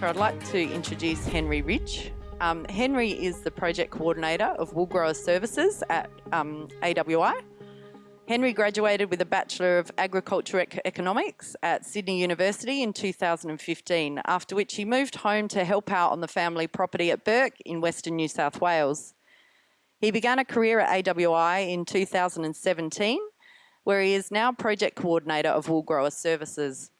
I'd like to introduce Henry Rich. Um, Henry is the project coordinator of Wool Grower Services at um, AWI. Henry graduated with a Bachelor of Agriculture Economics at Sydney University in 2015, after which he moved home to help out on the family property at Bourke in Western New South Wales. He began a career at AWI in 2017, where he is now project coordinator of Wool Grower Services.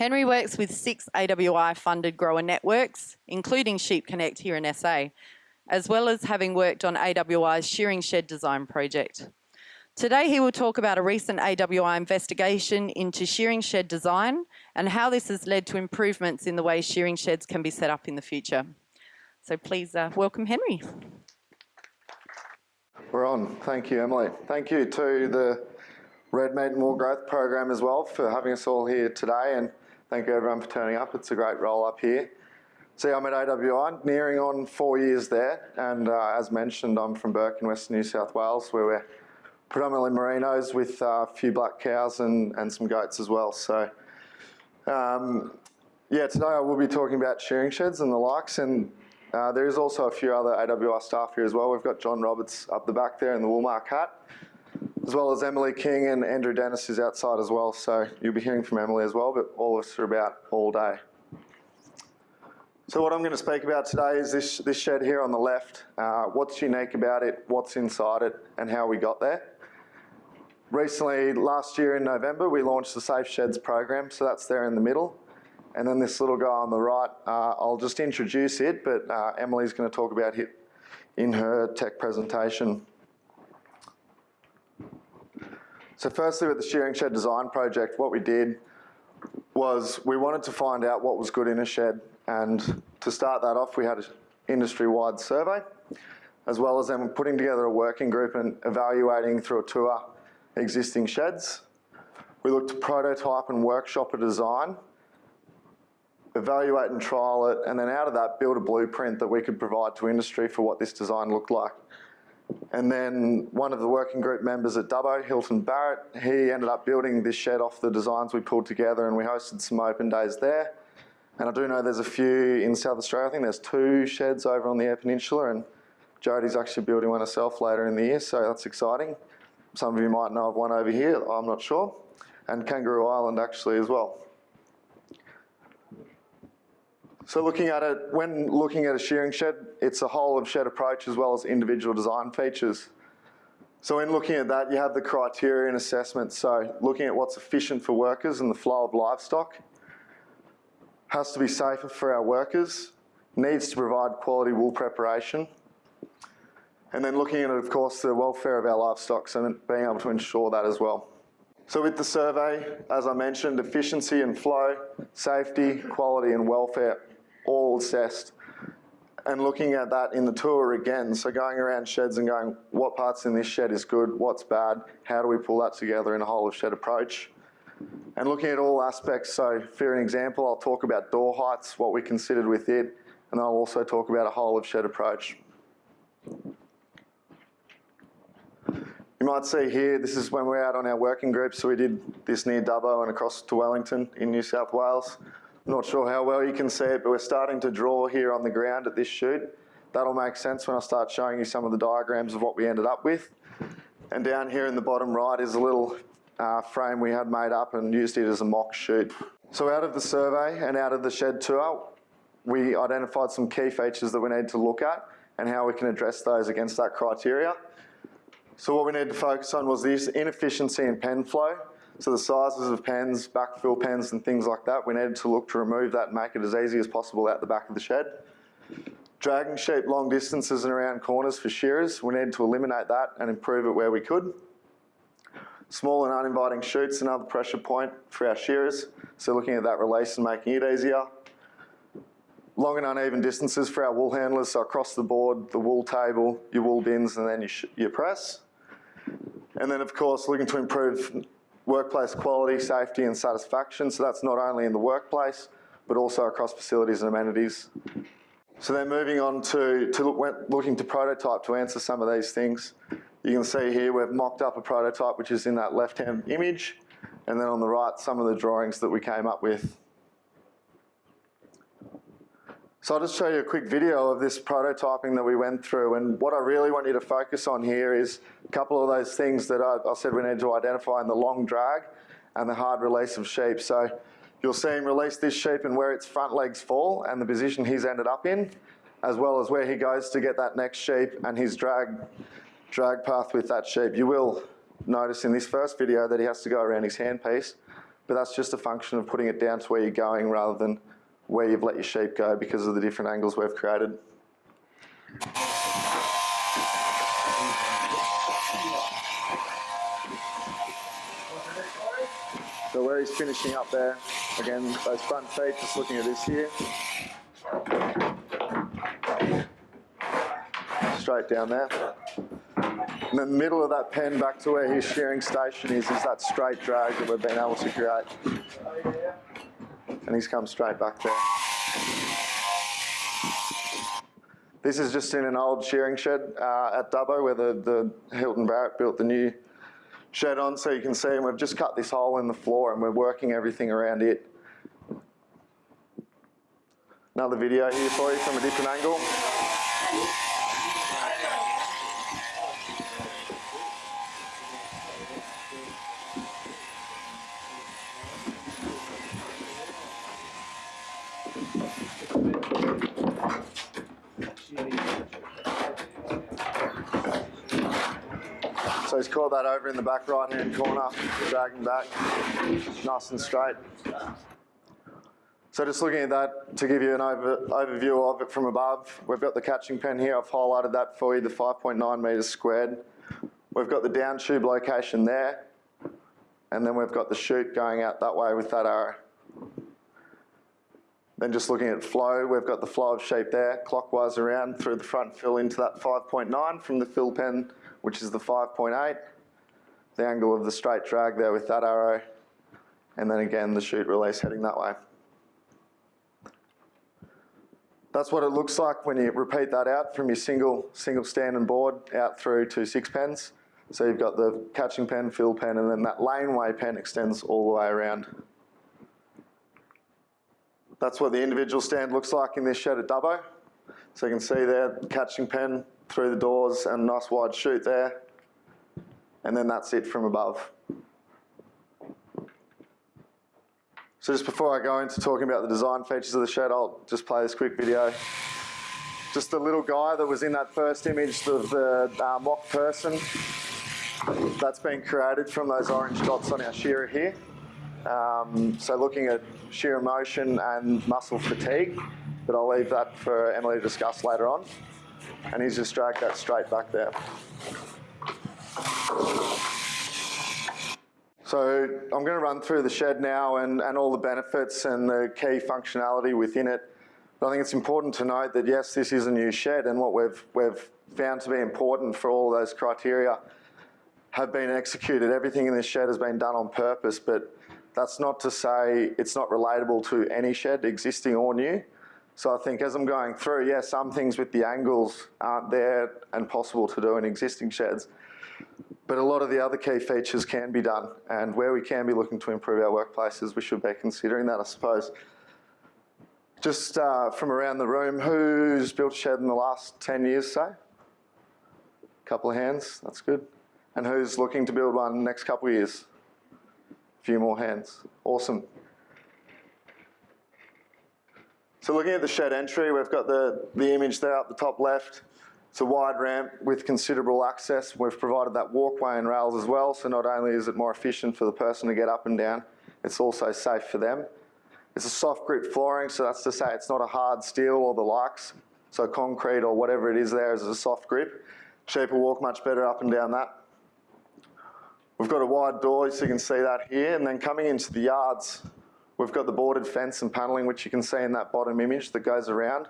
Henry works with six AWI funded grower networks, including Sheep Connect here in SA, as well as having worked on AWI's shearing shed design project. Today he will talk about a recent AWI investigation into shearing shed design and how this has led to improvements in the way shearing sheds can be set up in the future. So please uh, welcome Henry. We're on. Thank you, Emily. Thank you to the Red Meat and Wool Growth Program as well for having us all here today and thank you everyone for turning up. It's a great role up here. See, I'm at AWI, nearing on four years there and uh, as mentioned I'm from Bourke in Western New South Wales where we're predominantly merinos with uh, a few black cows and, and some goats as well. So um, yeah, today I will be talking about shearing sheds and the likes and uh, there is also a few other AWI staff here as well. We've got John Roberts up the back there in the Woolmark hat as well as Emily King and Andrew Dennis is outside as well. So you'll be hearing from Emily as well, but all of us are about all day. So what I'm going to speak about today is this, this shed here on the left. Uh, what's unique about it, what's inside it, and how we got there. Recently, last year in November, we launched the Safe Sheds program, so that's there in the middle. And then this little guy on the right, uh, I'll just introduce it, but uh, Emily's going to talk about it in her tech presentation. So firstly with the shearing shed design project, what we did was we wanted to find out what was good in a shed and to start that off we had an industry-wide survey as well as then putting together a working group and evaluating through a tour existing sheds. We looked to prototype and workshop a design, evaluate and trial it, and then out of that build a blueprint that we could provide to industry for what this design looked like. And then one of the working group members at Dubbo, Hilton Barrett, he ended up building this shed off the designs we pulled together and we hosted some open days there. And I do know there's a few in South Australia. I think there's two sheds over on the Eyre Peninsula and Jody's actually building one herself later in the year, so that's exciting. Some of you might know of one over here, I'm not sure. And Kangaroo Island actually as well. So looking at it, when looking at a shearing shed, it's a whole of shed approach as well as individual design features. So in looking at that, you have the criteria and assessment. So looking at what's efficient for workers and the flow of livestock, has to be safer for our workers, needs to provide quality wool preparation, and then looking at, of course, the welfare of our livestock and being able to ensure that as well. So with the survey, as I mentioned, efficiency and flow, safety, quality and welfare all assessed and looking at that in the tour again. So going around sheds and going, what parts in this shed is good, what's bad, how do we pull that together in a whole of shed approach? And looking at all aspects, so for an example, I'll talk about door heights, what we considered with it, and I'll also talk about a whole of shed approach. You might see here, this is when we're out on our working group, so we did this near Dubbo and across to Wellington in New South Wales. Not sure how well you can see it, but we're starting to draw here on the ground at this chute. That'll make sense when I start showing you some of the diagrams of what we ended up with. And down here in the bottom right is a little uh, frame we had made up and used it as a mock chute. So out of the survey and out of the shed tour, we identified some key features that we need to look at and how we can address those against that criteria. So what we need to focus on was this inefficiency in pen flow so the sizes of pens, backfill pens and things like that, we needed to look to remove that and make it as easy as possible out the back of the shed. Dragging sheep long distances and around corners for shearers, we needed to eliminate that and improve it where we could. Small and uninviting chutes, another pressure point for our shearers, so looking at that release and making it easier. Long and uneven distances for our wool handlers, so across the board, the wool table, your wool bins and then your, your press. And then of course looking to improve workplace quality, safety and satisfaction. So that's not only in the workplace, but also across facilities and amenities. So then moving on to, to look, looking to prototype to answer some of these things. You can see here we've mocked up a prototype which is in that left-hand image, and then on the right some of the drawings that we came up with. So I'll just show you a quick video of this prototyping that we went through and what I really want you to focus on here is a couple of those things that I, I said we need to identify in the long drag and the hard release of sheep. So you'll see him release this sheep and where its front legs fall and the position he's ended up in, as well as where he goes to get that next sheep and his drag, drag path with that sheep. You will notice in this first video that he has to go around his handpiece, but that's just a function of putting it down to where you're going rather than where you've let your sheep go because of the different angles we've created. So where he's finishing up there, again, those front feet, just looking at this here. Straight down there. In the middle of that pen back to where his shearing station is, is that straight drag that we've been able to create. And he's come straight back there. This is just in an old shearing shed uh, at Dubbo where the, the Hilton Barrett built the new shed on so you can see and we've just cut this hole in the floor and we're working everything around it. Another video here for you from a different angle. That over in the back right hand corner, dragging back, nice and straight. So just looking at that to give you an over, overview of it from above, we've got the catching pen here, I've highlighted that for you, the 5.9 metres squared. We've got the down tube location there, and then we've got the chute going out that way with that arrow. Then just looking at flow, we've got the flow of sheep there, clockwise around through the front fill into that 5.9 from the fill pen which is the 5.8, the angle of the straight drag there with that arrow, and then again the chute release heading that way. That's what it looks like when you repeat that out from your single, single stand and board out through to six pens. So you've got the catching pen, fill pen, and then that laneway pen extends all the way around. That's what the individual stand looks like in this shed at Dubbo. So you can see there, catching pen, through the doors and nice wide chute there. And then that's it from above. So just before I go into talking about the design features of the shed, I'll just play this quick video. Just the little guy that was in that first image of the uh, mock person. That's been created from those orange dots on our shearer here. Um, so looking at shear motion and muscle fatigue, but I'll leave that for Emily to discuss later on and he's just dragged that straight back there. So I'm going to run through the shed now and, and all the benefits and the key functionality within it. But I think it's important to note that yes, this is a new shed and what we've, we've found to be important for all those criteria have been executed. Everything in this shed has been done on purpose, but that's not to say it's not relatable to any shed, existing or new. So I think as I'm going through, yeah, some things with the angles aren't there and possible to do in existing sheds. But a lot of the other key features can be done. And where we can be looking to improve our workplaces, we should be considering that, I suppose. Just uh, from around the room, who's built a shed in the last 10 years, say? Couple of hands, that's good. And who's looking to build one next couple of years? A few more hands. Awesome. So looking at the shed entry, we've got the, the image there up the top left. It's a wide ramp with considerable access. We've provided that walkway and rails as well, so not only is it more efficient for the person to get up and down, it's also safe for them. It's a soft grip flooring, so that's to say it's not a hard steel or the likes. So concrete or whatever it is there is a soft grip. Will walk much better up and down that. We've got a wide door, so you can see that here, and then coming into the yards, We've got the boarded fence and panelling, which you can see in that bottom image that goes around.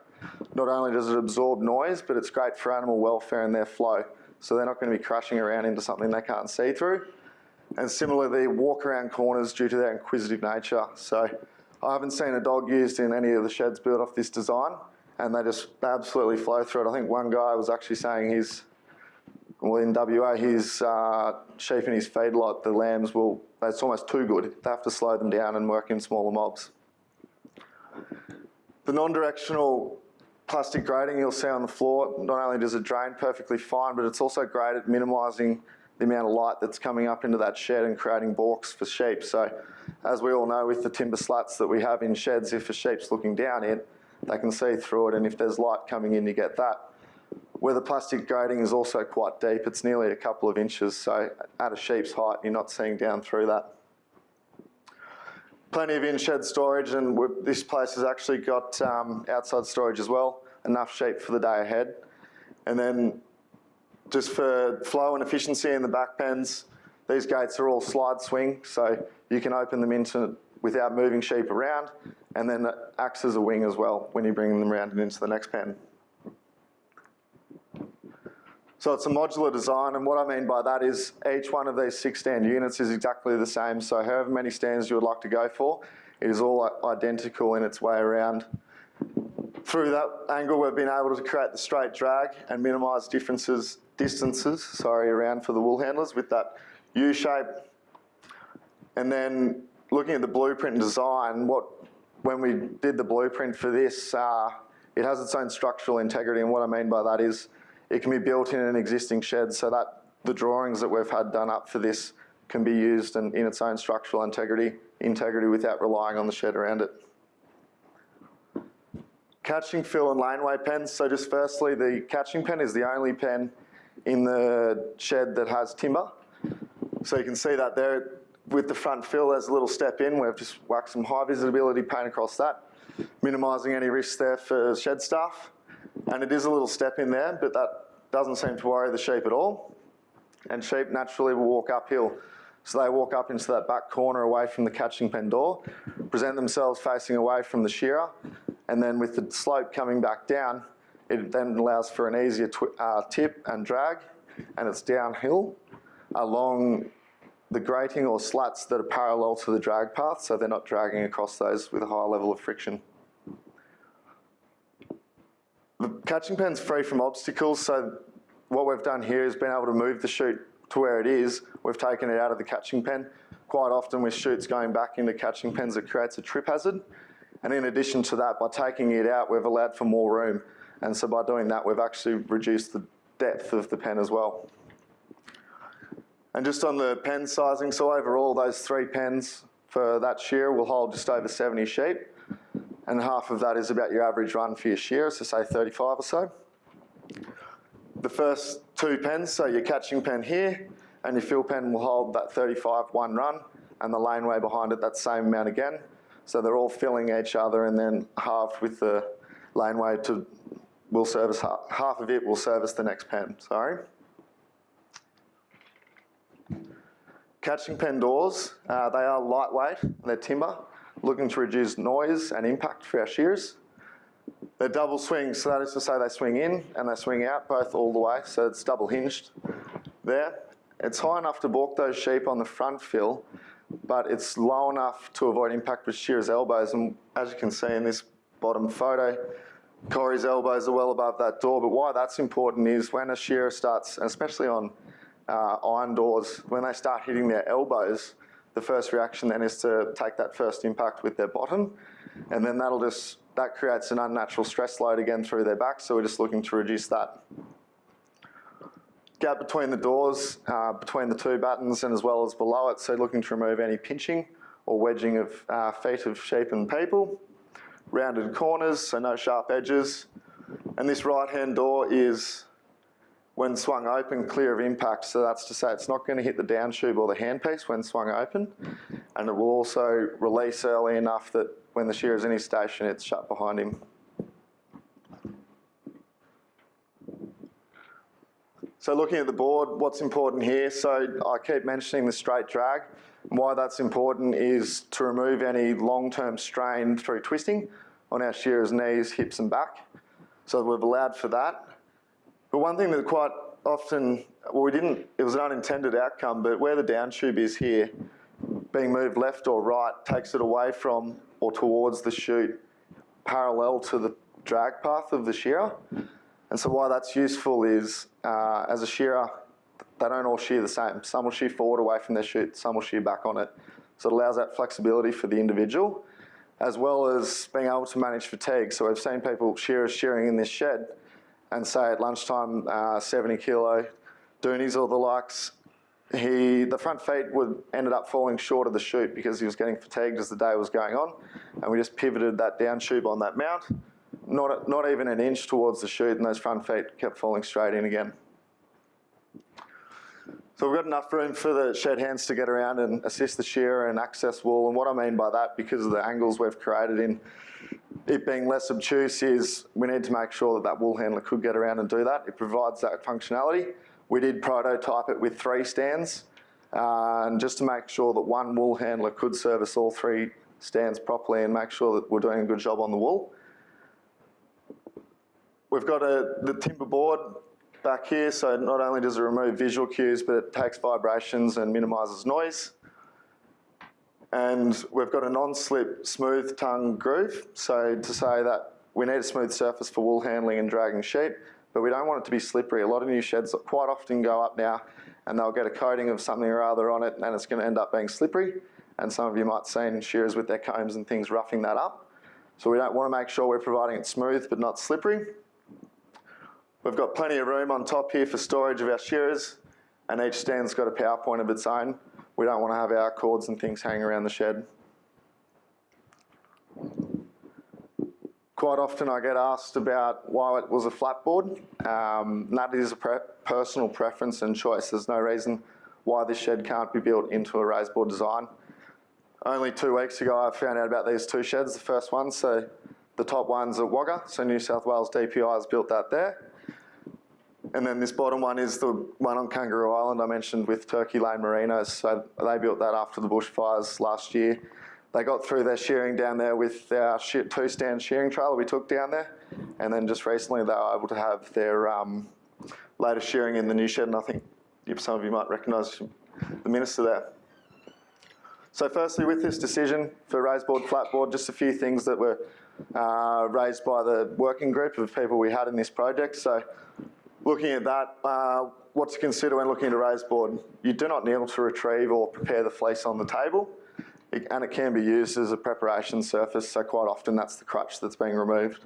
Not only does it absorb noise, but it's great for animal welfare and their flow. So they're not going to be crashing around into something they can't see through. And similarly, they walk around corners due to their inquisitive nature. So I haven't seen a dog used in any of the sheds built off this design, and they just absolutely flow through it. I think one guy was actually saying he's well, in WA, his uh, sheep in his feedlot, the lambs will, it's almost too good. They have to slow them down and work in smaller mobs. The The non-directional plastic grating you'll see on the floor, not only does it drain perfectly fine, but it's also great at minimising the amount of light that's coming up into that shed and creating balks for sheep. So as we all know with the timber slats that we have in sheds, if a sheep's looking down it, they can see through it and if there's light coming in you get that. Where the plastic grating is also quite deep, it's nearly a couple of inches, so at a sheep's height you're not seeing down through that. Plenty of in-shed storage and this place has actually got um, outside storage as well, enough sheep for the day ahead. And then just for flow and efficiency in the back pens, these gates are all slide swing, so you can open them into without moving sheep around, and then it acts as a wing as well when you bring them around and into the next pen. So it's a modular design, and what I mean by that is each one of these six stand units is exactly the same, so however many stands you would like to go for, it is all identical in its way around. Through that angle, we've been able to create the straight drag and minimise differences, distances, sorry, around for the wool handlers with that U shape. And then looking at the blueprint design, what when we did the blueprint for this, uh, it has its own structural integrity, and what I mean by that is it can be built in an existing shed so that the drawings that we've had done up for this can be used in, in its own structural integrity, integrity without relying on the shed around it. Catching fill and laneway pens. So just firstly, the catching pen is the only pen in the shed that has timber. So you can see that there with the front fill, there's a little step in. We've just whacked some high visibility paint across that, minimising any risks there for shed staff. And it is a little step in there, but that doesn't seem to worry the sheep at all. And sheep naturally will walk uphill. So they walk up into that back corner away from the catching pen door, present themselves facing away from the shearer, and then with the slope coming back down, it then allows for an easier uh, tip and drag, and it's downhill along the grating or slats that are parallel to the drag path, so they're not dragging across those with a high level of friction. The catching pen's free from obstacles, so what we've done here is been able to move the chute to where it is. We've taken it out of the catching pen. Quite often with chutes going back into catching pens, it creates a trip hazard. And in addition to that, by taking it out, we've allowed for more room. And so by doing that, we've actually reduced the depth of the pen as well. And just on the pen sizing, so overall those three pens for that shear will hold just over 70 sheep. And half of that is about your average run for your shear, so say 35 or so. The first two pens, so your catching pen here, and your fill pen will hold that 35 one run, and the laneway behind it that same amount again. So they're all filling each other and then halved with the laneway to, will service, half, half of it will service the next pen, sorry. Catching pen doors, uh, they are lightweight, they're timber, looking to reduce noise and impact for our shears. They're double swings, so that is to say they swing in and they swing out both all the way, so it's double hinged there. It's high enough to balk those sheep on the front fill, but it's low enough to avoid impact with shearer's elbows. And as you can see in this bottom photo, Corey's elbows are well above that door. But why that's important is when a shearer starts, especially on uh, iron doors, when they start hitting their elbows, the first reaction then is to take that first impact with their bottom. And then that'll just, that creates an unnatural stress load again through their back. So we're just looking to reduce that gap between the doors, uh, between the two buttons and as well as below it, so looking to remove any pinching or wedging of uh, feet of sheep and people. Rounded corners, so no sharp edges. And this right hand door is, when swung open, clear of impact, so that's to say it's not going to hit the down tube or the handpiece when swung open, and it will also release early enough that when the shear is in his station, it's shut behind him. So looking at the board, what's important here? So I keep mentioning the straight drag. And why that's important is to remove any long-term strain through twisting on our shearer's knees, hips and back. So we've allowed for that. But one thing that quite often, well we didn't, it was an unintended outcome, but where the down tube is here, being moved left or right takes it away from or towards the chute parallel to the drag path of the shearer. And so why that's useful is, uh, as a shearer, they don't all shear the same. Some will shear forward away from their chute, some will shear back on it. So it allows that flexibility for the individual. as well as being able to manage fatigue. So we've seen people shearers shearing in this shed and say at lunchtime, uh, 70 kilo doonies or the likes, he, the front feet would ended up falling short of the chute because he was getting fatigued as the day was going on. And we just pivoted that down tube on that mount, not, not even an inch towards the chute and those front feet kept falling straight in again. So we've got enough room for the shed hands to get around and assist the shearer and access wool. And what I mean by that, because of the angles we've created in it being less obtuse, is we need to make sure that that wool handler could get around and do that. It provides that functionality. We did prototype it with three stands, uh, and just to make sure that one wool handler could service all three stands properly and make sure that we're doing a good job on the wool. We've got a, the timber board back here, so not only does it remove visual cues, but it takes vibrations and minimises noise. And we've got a non-slip smooth tongue groove, so to say that we need a smooth surface for wool handling and dragging sheep, but we don't want it to be slippery. A lot of new sheds quite often go up now and they'll get a coating of something or other on it and it's going to end up being slippery. And some of you might seen shearers with their combs and things roughing that up. So we don't want to make sure we're providing it smooth but not slippery. We've got plenty of room on top here for storage of our shearers and each stand's got a power point of its own. We don't want to have our cords and things hanging around the shed. Quite often I get asked about why it was a flat board. Um, that is a pre personal preference and choice. There's no reason why this shed can't be built into a raised board design. Only two weeks ago I found out about these two sheds, the first one, so the top one's at Wagga, so New South Wales DPI has built that there. And then this bottom one is the one on Kangaroo Island I mentioned with Turkey Lane Merinos. So they built that after the bushfires last year they got through their shearing down there with our two-stand shearing trailer we took down there. And then just recently they were able to have their um, latest shearing in the new shed. And I think some of you might recognise the minister there. So firstly, with this decision for raised board, flat board, just a few things that were uh, raised by the working group of people we had in this project. So looking at that, uh, what to consider when looking at a raised board. You do not kneel to retrieve or prepare the fleece on the table. And it can be used as a preparation surface, so quite often that's the crutch that's being removed.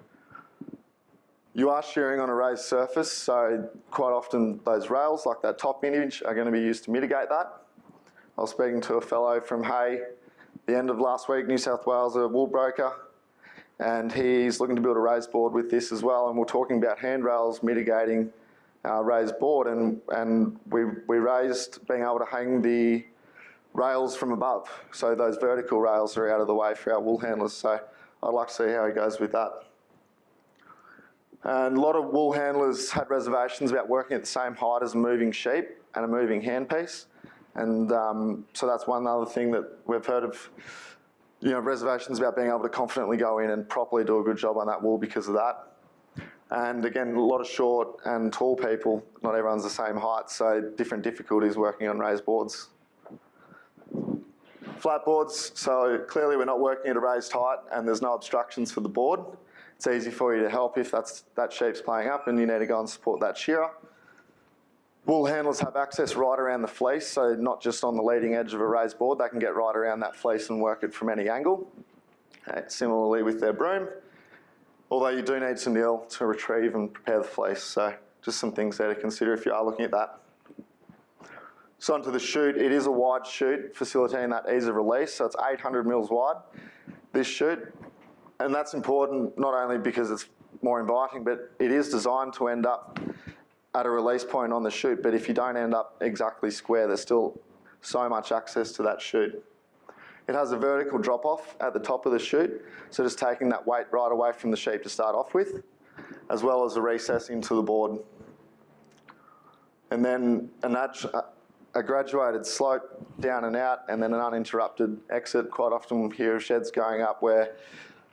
You are shearing on a raised surface, so quite often those rails, like that top image, are going to be used to mitigate that. I was speaking to a fellow from Hay the end of last week, New South Wales, a wool broker, and he's looking to build a raised board with this as well, and we're talking about handrails mitigating our raised board, and, and we, we raised being able to hang the rails from above. So those vertical rails are out of the way for our wool handlers. So I'd like to see how he goes with that. And a lot of wool handlers had reservations about working at the same height as a moving sheep and a moving handpiece. And um, so that's one other thing that we've heard of, you know, reservations about being able to confidently go in and properly do a good job on that wool because of that. And again, a lot of short and tall people, not everyone's the same height, so different difficulties working on raised boards. Flat boards, so clearly we're not working at a raised height and there's no obstructions for the board. It's easy for you to help if that's, that sheep's playing up and you need to go and support that shearer. Wool handlers have access right around the fleece, so not just on the leading edge of a raised board, they can get right around that fleece and work it from any angle. Uh, similarly with their broom, although you do need to kneel to retrieve and prepare the fleece, so just some things there to consider if you are looking at that. So onto the chute, it is a wide chute facilitating that ease of release, so it's 800 mils wide, this chute. And that's important not only because it's more inviting, but it is designed to end up at a release point on the chute, but if you don't end up exactly square, there's still so much access to that chute. It has a vertical drop off at the top of the chute, so just taking that weight right away from the sheep to start off with, as well as a recess into the board. And then a, a graduated slope down and out and then an uninterrupted exit. Quite often we hear of sheds going up where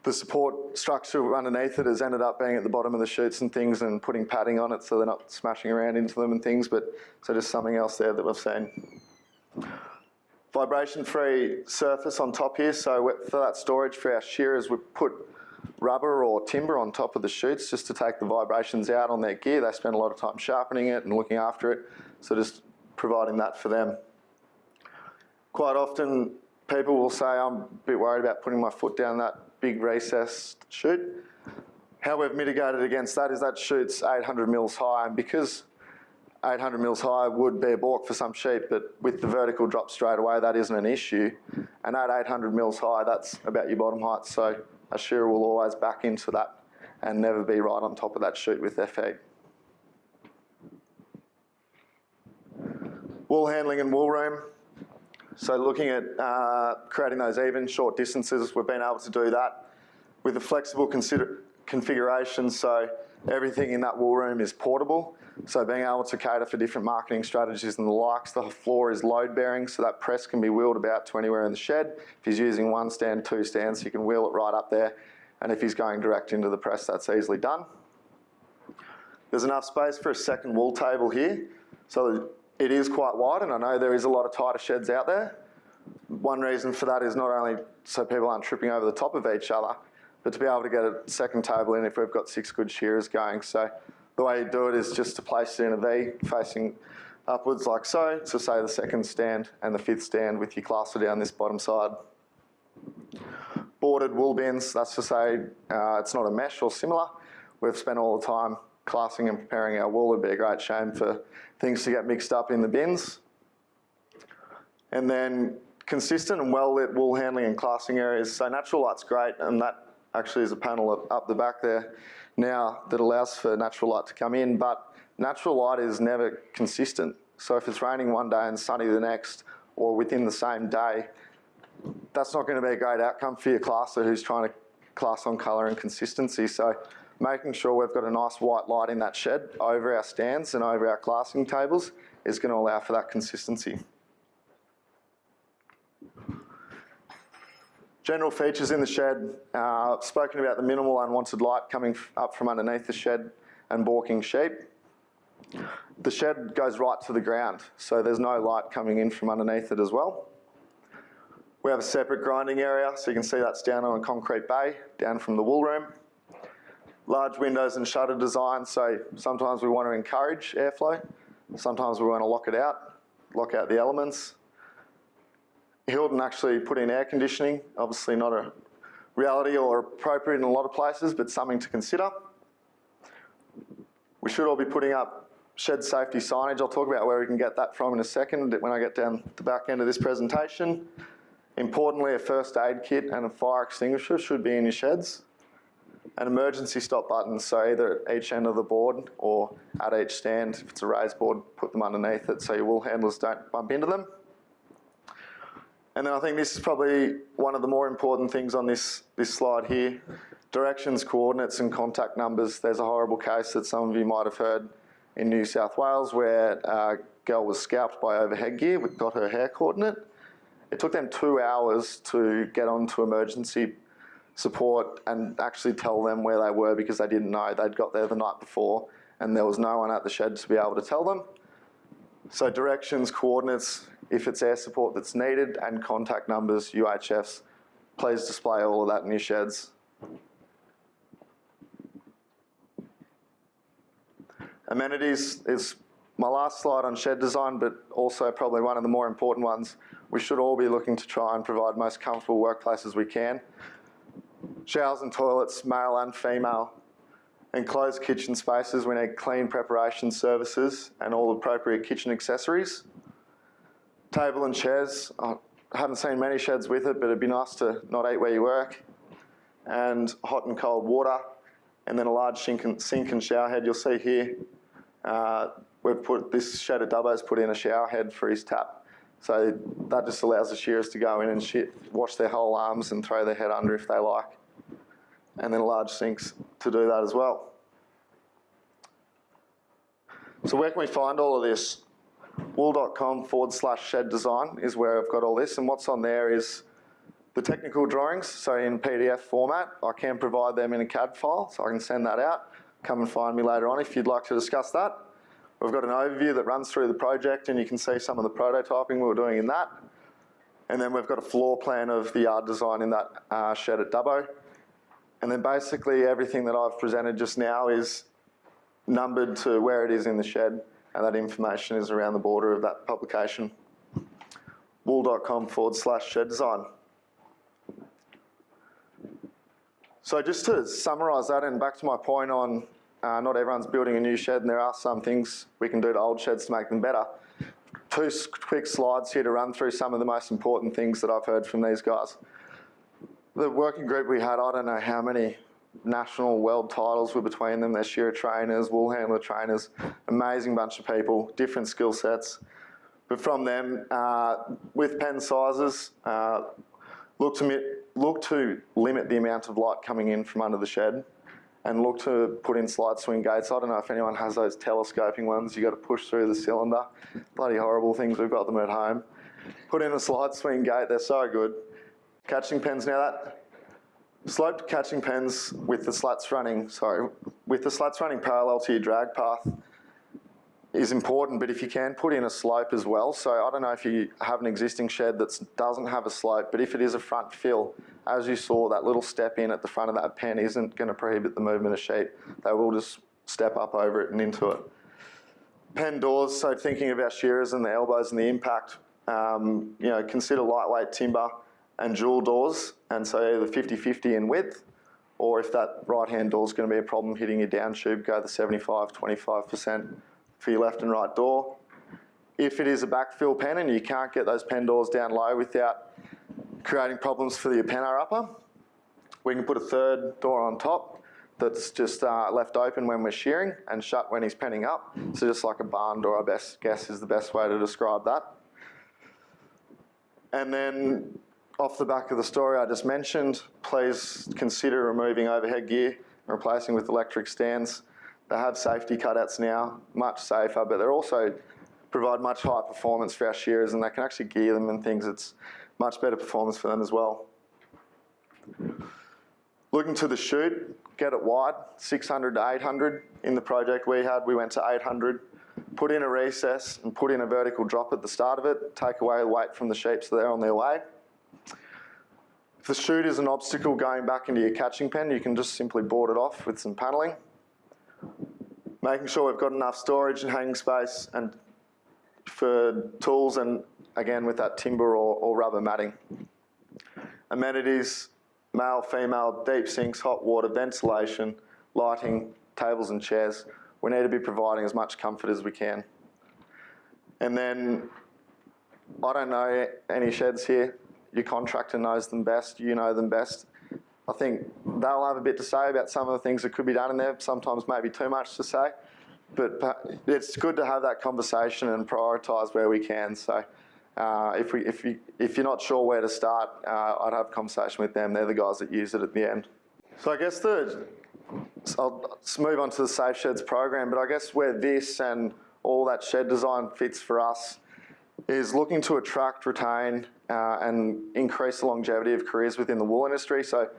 the support structure underneath it has ended up being at the bottom of the chutes and things and putting padding on it so they're not smashing around into them and things, but so just something else there that we've seen. Vibration-free surface on top here, so for that storage for our shearers, we put rubber or timber on top of the chutes just to take the vibrations out on their gear. They spend a lot of time sharpening it and looking after it, so just providing that for them. Quite often people will say I'm a bit worried about putting my foot down that big recessed chute. How we've mitigated against that is that chute's 800 mils high, and because 800 mils high would be a balk for some sheep, but with the vertical drop straight away, that isn't an issue. And at 800 mils high, that's about your bottom height, so a shearer will always back into that and never be right on top of that chute with their feet. Wool handling and wool room. So looking at uh, creating those even short distances, we've been able to do that with a flexible configuration. So everything in that wool room is portable. So being able to cater for different marketing strategies and the likes, the floor is load bearing, so that press can be wheeled about to anywhere in the shed. If he's using one stand, two stands, he can wheel it right up there. And if he's going direct into the press, that's easily done. There's enough space for a second wool table here. So it is quite wide, and I know there is a lot of tighter sheds out there. One reason for that is not only so people aren't tripping over the top of each other, but to be able to get a second table in if we've got six good shearers going. So the way you do it is just to place it in a V facing upwards like so, to say the second stand and the fifth stand with your classer down this bottom side. Boarded wool bins, that's to say uh, it's not a mesh or similar. We've spent all the time classing and preparing our wool. It'd be a great shame for things to get mixed up in the bins. And then consistent and well lit wool handling and classing areas. So natural light's great and that actually is a panel up the back there now that allows for natural light to come in, but natural light is never consistent. So if it's raining one day and sunny the next, or within the same day, that's not going to be a great outcome for your classer who's trying to class on colour and consistency. So making sure we've got a nice white light in that shed over our stands and over our classing tables is going to allow for that consistency. General features in the shed, uh, spoken about the minimal unwanted light coming up from underneath the shed and balking sheep. The shed goes right to the ground, so there's no light coming in from underneath it as well. We have a separate grinding area, so you can see that's down on a concrete bay, down from the wool room. Large windows and shutter design, so sometimes we want to encourage airflow, sometimes we want to lock it out, lock out the elements. Hilton actually put in air conditioning, obviously not a reality or appropriate in a lot of places, but something to consider. We should all be putting up shed safety signage. I'll talk about where we can get that from in a second when I get down the back end of this presentation. Importantly, a first aid kit and a fire extinguisher should be in your sheds. An emergency stop button, so either at each end of the board or at each stand. If it's a raised board, put them underneath it so your wool handlers don't bump into them. And then I think this is probably one of the more important things on this, this slide here. Directions, coordinates and contact numbers. There's a horrible case that some of you might have heard in New South Wales where a girl was scalped by overhead gear, we got her hair coordinate. It took them two hours to get onto emergency support and actually tell them where they were because they didn't know. They'd got there the night before and there was no one at the shed to be able to tell them. So directions, coordinates, if it's air support that's needed, and contact numbers, UHFs, please display all of that in your sheds. Amenities is my last slide on shed design, but also probably one of the more important ones. We should all be looking to try and provide most comfortable workplaces we can. Showers and toilets, male and female, Enclosed kitchen spaces, we need clean preparation services and all appropriate kitchen accessories. Table and chairs, I haven't seen many sheds with it, but it'd be nice to not eat where you work. And hot and cold water, and then a large sink and, sink and shower head. You'll see here, uh, we've put, this shed at Dubbo's put in a shower head for his tap. So that just allows the shearers to go in and wash their whole arms and throw their head under if they like and then a large sinks to do that as well. So where can we find all of this? wool.com forward slash shed design is where I've got all this and what's on there is the technical drawings, so in PDF format. I can provide them in a CAD file, so I can send that out. Come and find me later on if you'd like to discuss that. We've got an overview that runs through the project and you can see some of the prototyping we were doing in that. And then we've got a floor plan of the yard design in that uh, shed at Dubbo. And then basically everything that I've presented just now is numbered to where it is in the shed and that information is around the border of that publication. wool.com forward slash shed design. So just to summarise that and back to my point on uh, not everyone's building a new shed and there are some things we can do to old sheds to make them better. Two quick slides here to run through some of the most important things that I've heard from these guys. The working group we had, I don't know how many national world titles were between them. They're shearer trainers, wool handler trainers, amazing bunch of people, different skill sets. But from them, uh, with pen sizes, uh, look, to, look to limit the amount of light coming in from under the shed and look to put in slide swing gates. I don't know if anyone has those telescoping ones. You've got to push through the cylinder. Bloody horrible things. We've got them at home. Put in a slide swing gate. They're so good. Catching pens now that sloped catching pens with the slats running, sorry, with the slats running parallel to your drag path is important, but if you can put in a slope as well. So I don't know if you have an existing shed that doesn't have a slope, but if it is a front fill, as you saw, that little step in at the front of that pen isn't going to prohibit the movement of sheet. They will just step up over it and into it. Pen doors, so thinking our shearers and the elbows and the impact, um, you know, consider lightweight timber and dual doors, and so either 50-50 in width, or if that right-hand door is going to be a problem hitting your down tube, go the 75-25% for your left and right door. If it is a backfill pen and you can't get those pen doors down low without creating problems for your penner upper, we can put a third door on top that's just uh, left open when we're shearing and shut when he's penning up. So just like a barn door, I best guess is the best way to describe that. And then off the back of the story I just mentioned, please consider removing overhead gear and replacing with electric stands. They have safety cutouts now, much safer, but they're also provide much higher performance for our shearers and they can actually gear them and things. It's much better performance for them as well. Looking to the chute, get it wide, 600 to 800. In the project we had, we went to 800. Put in a recess and put in a vertical drop at the start of it, take away the weight from the sheep so they're on their way. If the chute is an obstacle going back into your catching pen, you can just simply board it off with some panelling making sure we've got enough storage and hanging space and for tools and again with that timber or, or rubber matting. Amenities, male, female, deep sinks, hot water, ventilation, lighting, tables and chairs. We need to be providing as much comfort as we can. And then, I don't know any sheds here. Your contractor knows them best, you know them best. I think they'll have a bit to say about some of the things that could be done in there, sometimes maybe too much to say. But it's good to have that conversation and prioritise where we can. So uh, if, we, if, you, if you're not sure where to start, uh, I'd have a conversation with them. They're the guys that use it at the end. So I guess the, I'll move on to the Safe Sheds program, but I guess where this and all that shed design fits for us is looking to attract, retain, uh, and increase the longevity of careers within the wool industry. So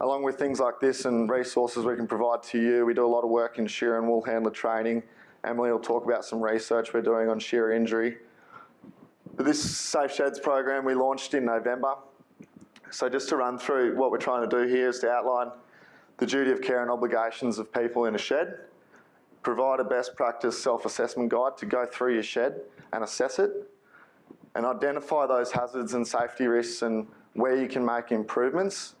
along with things like this and resources we can provide to you, we do a lot of work in shear and wool handler training. Emily will talk about some research we're doing on shear injury. But This Safe Sheds program we launched in November. So just to run through what we're trying to do here is to outline the duty of care and obligations of people in a shed, provide a best practice self-assessment guide to go through your shed and assess it, and identify those hazards and safety risks and where you can make improvements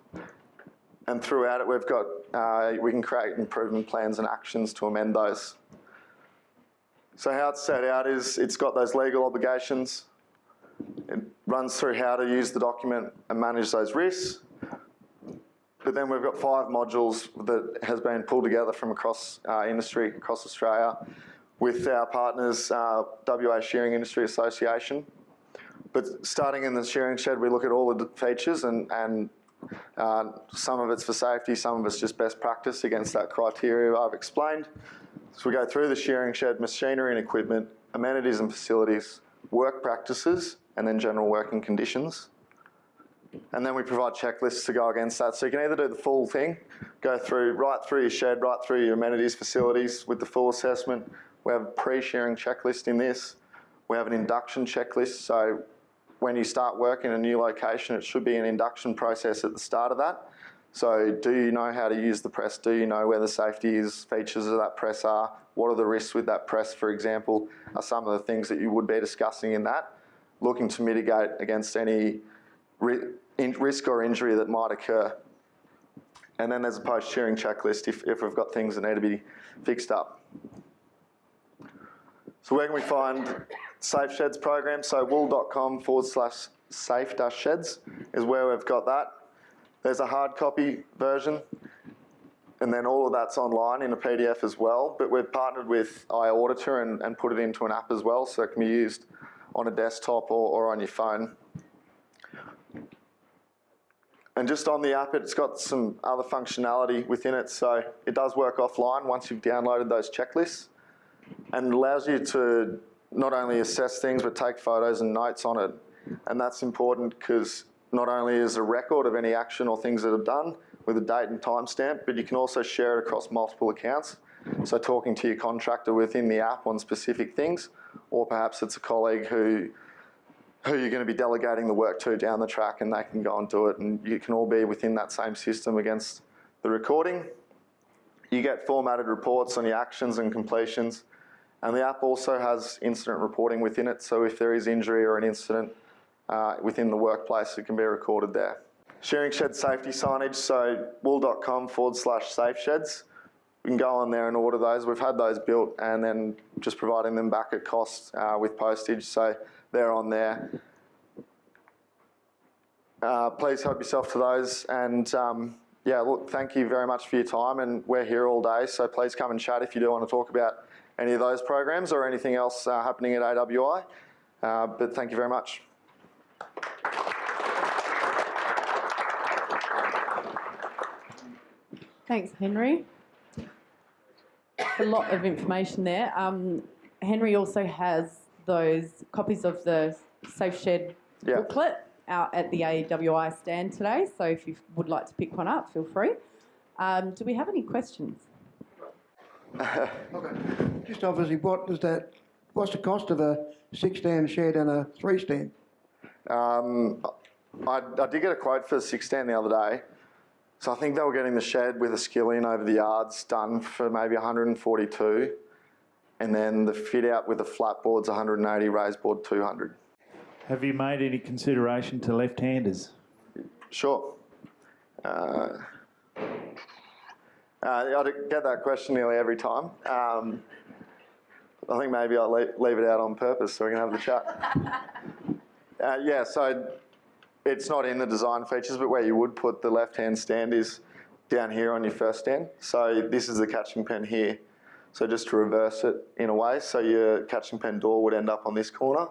and throughout it, we've got, uh, we can create improvement plans and actions to amend those. So how it's set out is it's got those legal obligations. It runs through how to use the document and manage those risks. But then we've got five modules that has been pulled together from across uh, industry, across Australia, with our partners, uh, WA Shearing Industry Association. But starting in the shearing shed, we look at all the features and, and uh, some of it's for safety, some of it's just best practice against that criteria I've explained. So we go through the shearing shed, machinery and equipment, amenities and facilities, work practices, and then general working conditions. And then we provide checklists to go against that. So you can either do the full thing, go through right through your shed, right through your amenities, facilities with the full assessment. We have a pre-shearing checklist in this. We have an induction checklist. So when you start work in a new location, it should be an induction process at the start of that. So do you know how to use the press? Do you know where the safety is, features of that press are? What are the risks with that press, for example, are some of the things that you would be discussing in that. looking to mitigate against any risk or injury that might occur. And then there's a post-shearing checklist if, if we've got things that need to be fixed up. So where can we find Safe Sheds program? So wool.com forward slash safe dash sheds is where we've got that. There's a hard copy version and then all of that's online in a PDF as well. But we've partnered with iAuditor and, and put it into an app as well, so it can be used on a desktop or, or on your phone. And just on the app, it's got some other functionality within it, so it does work offline once you've downloaded those checklists, and allows you to not only assess things but take photos and notes on it. And that's important because not only is a record of any action or things that are done, with a date and timestamp, but you can also share it across multiple accounts. So talking to your contractor within the app on specific things, or perhaps it's a colleague who who you're going to be delegating the work to down the track and they can go and do it and you can all be within that same system against the recording. You get formatted reports on your actions and completions and the app also has incident reporting within it so if there is injury or an incident uh, within the workplace it can be recorded there. Sharing shed safety signage, so wool.com forward slash safe sheds. We can go on there and order those. We've had those built and then just providing them back at cost uh, with postage, so they're on there. Uh, please help yourself to those and um, yeah, look, thank you very much for your time and we're here all day, so please come and chat if you do want to talk about any of those programs or anything else uh, happening at AWI. Uh, but thank you very much. Thanks, Henry. A lot of information there. Um, Henry also has those copies of the Safe Shed Yeah. booklet out at the AWI stand today. So if you would like to pick one up, feel free. Um, do we have any questions? Okay. Just obviously, what does that, what's the cost of a six-stand shed and a three-stand? Um, I, I did get a quote for the six stand the other day. So I think they were getting the shed with a skillion over the yards done for maybe 142. And then the fit out with the flat boards 180, raised board 200. Have you made any consideration to left-handers? Sure. Uh, uh, I get that question nearly every time. Um, I think maybe I'll leave, leave it out on purpose so we can have the chat. Uh, yeah, so it's not in the design features, but where you would put the left-hand stand is down here on your first stand. So this is the catching pen here. So just to reverse it in a way, so your catching pen door would end up on this corner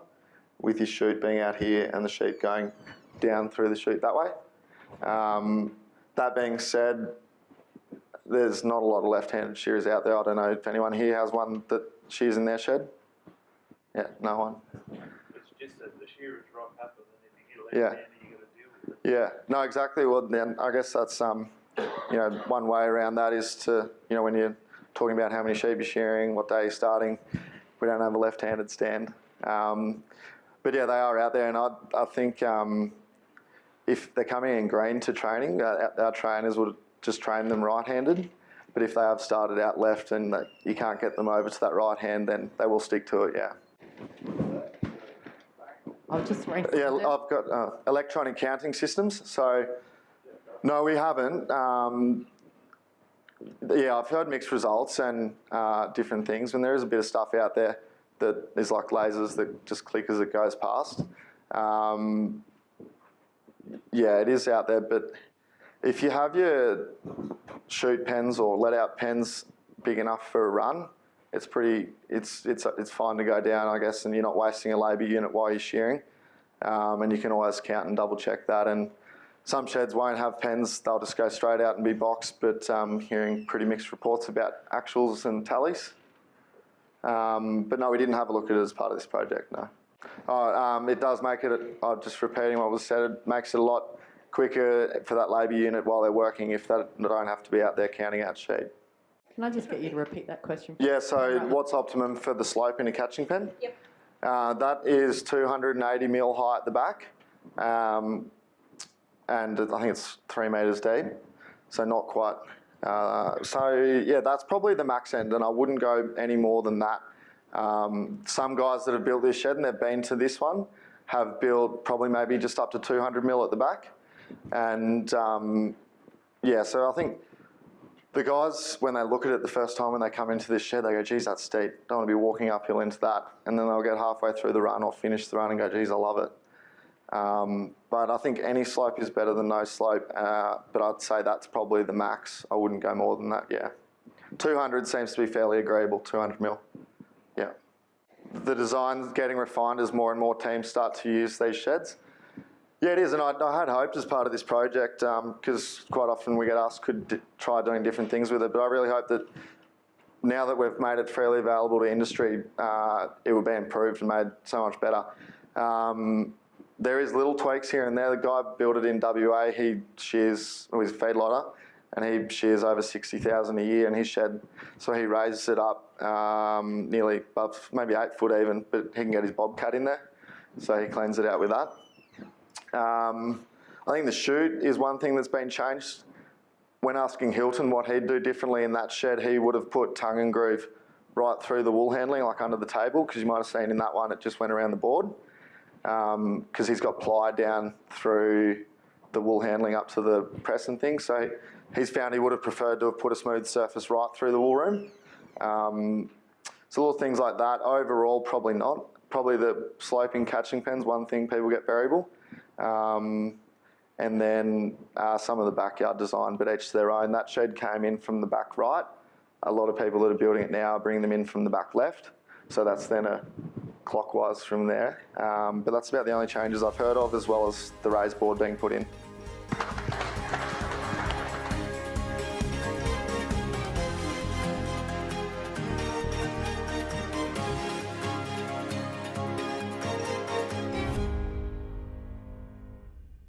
with your chute being out here and the sheet going down through the chute that way. Um, that being said, there's not a lot of left-handed shears out there. I don't know if anyone here has one that shears in their shed. Yeah, no one. It's just that the shearers rock up and then if you get Yeah. a left-handed, you gotta deal with it. Yeah, no, exactly. Well, then I guess that's um, you know, one way around that is to you know when you're talking about how many sheep you're shearing, what day you're starting. We don't have a left-handed stand, um, but yeah, they are out there, and I I think um, if they're coming in green to training, uh, our, our trainers would just train them right-handed. But if they have started out left and that you can't get them over to that right hand, then they will stick to it. Yeah. I'll just raise Yeah, I've got uh, electronic counting systems. So, no, we haven't. Um, yeah, I've heard mixed results and uh, different things, and there is a bit of stuff out there that is like lasers that just click as it goes past. Um, yeah, it is out there, but if you have your chute pens or let out pens big enough for a run, it's pretty, it's, it's, it's fine to go down, I guess, and you're not wasting a labour unit while you're shearing. Um, and you can always count and double check that. And some sheds won't have pens, they'll just go straight out and be boxed, but um, hearing pretty mixed reports about actuals and tallies. Um, but no, we didn't have a look at it as part of this project, no. Oh, um, it does make it, uh, just repeating what was said, it makes it a lot quicker for that labour unit while they're working if they don't have to be out there counting out sheep. Can I just get you to repeat that question? Yeah, so what's optimum for the slope in a catching pen? Yep. Uh, that is 280 mil high at the back, um, and I think it's three metres deep, so not quite. Uh, so yeah, that's probably the max end, and I wouldn't go any more than that. Um, some guys that have built this shed and they've been to this one have built probably maybe just up to 200 mil at the back. And um, yeah, so I think the guys, when they look at it the first time when they come into this shed, they go, geez, that's steep. Don't want to be walking uphill into that. And then they'll get halfway through the run or finish the run and go, geez, I love it. Um, but I think any slope is better than no slope. Uh, but I'd say that's probably the max. I wouldn't go more than that, yeah. 200 seems to be fairly agreeable, 200 mil. Yeah. The design's getting refined as more and more teams start to use these sheds. Yeah, it is, and I, I had hoped as part of this project, because quite often we get asked, could try doing different things with it, but I really hope that now that we've made it freely available to industry, uh, it will be improved and made so much better. Um, there is little tweaks here and there. The guy built it in WA. He shears, well, he's a feedlotter, and he shears over 60,000 a year in his shed. So he raises it up um, nearly above, maybe eight foot even, but he can get his bobcat in there. So he cleans it out with that. Um, I think the chute is one thing that's been changed. When asking Hilton what he'd do differently in that shed, he would have put tongue and groove right through the wool handling, like under the table, because you might have seen in that one it just went around the board. Because he's got ply down through the wool handling up to the press and things. So he's found he would have preferred to have put a smooth surface right through the wool room. Um, so little things like that. Overall, probably not. Probably the sloping catching pens, one thing people get variable. Um, and then uh, some of the backyard design, but each to their own. That shed came in from the back right. A lot of people that are building it now bringing them in from the back left. So that's then a clockwise from there. Um, but that's about the only changes I've heard of, as well as the raised board being put in.